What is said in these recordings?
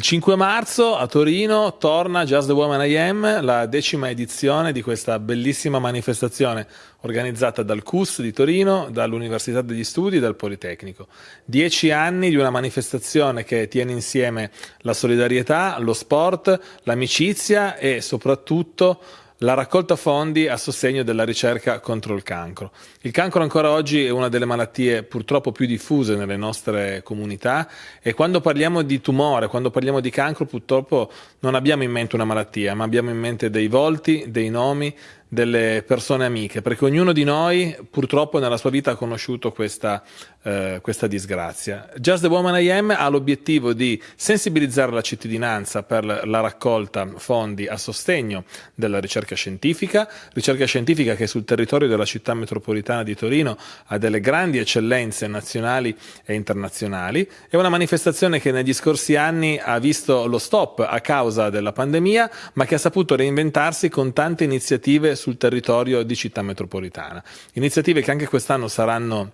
Il 5 marzo a Torino torna Just the Woman I Am, la decima edizione di questa bellissima manifestazione organizzata dal CUS di Torino, dall'Università degli Studi e dal Politecnico. Dieci anni di una manifestazione che tiene insieme la solidarietà, lo sport, l'amicizia e soprattutto la raccolta fondi a sostegno della ricerca contro il cancro. Il cancro ancora oggi è una delle malattie purtroppo più diffuse nelle nostre comunità e quando parliamo di tumore, quando parliamo di cancro purtroppo non abbiamo in mente una malattia, ma abbiamo in mente dei volti, dei nomi, delle persone amiche, perché ognuno di noi purtroppo nella sua vita ha conosciuto questa, eh, questa disgrazia. Just the Woman I Am ha l'obiettivo di sensibilizzare la cittadinanza per la raccolta fondi a sostegno della ricerca scientifica, ricerca scientifica che sul territorio della città metropolitana di Torino ha delle grandi eccellenze nazionali e internazionali. È una manifestazione che negli scorsi anni ha visto lo stop a causa della pandemia, ma che ha saputo reinventarsi con tante iniziative sul territorio di città metropolitana. Iniziative che anche quest'anno saranno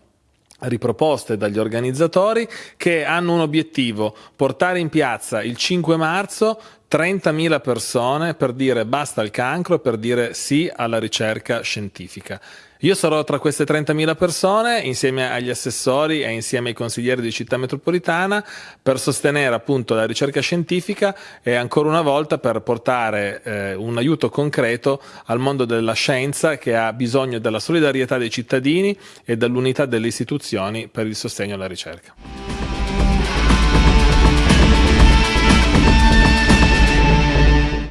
riproposte dagli organizzatori che hanno un obiettivo, portare in piazza il 5 marzo 30.000 persone per dire basta al cancro per dire sì alla ricerca scientifica. Io sarò tra queste 30.000 persone insieme agli assessori e insieme ai consiglieri di città metropolitana per sostenere appunto la ricerca scientifica e ancora una volta per portare eh, un aiuto concreto al mondo della scienza che ha bisogno della solidarietà dei cittadini e dell'unità delle istituzioni per il sostegno alla ricerca.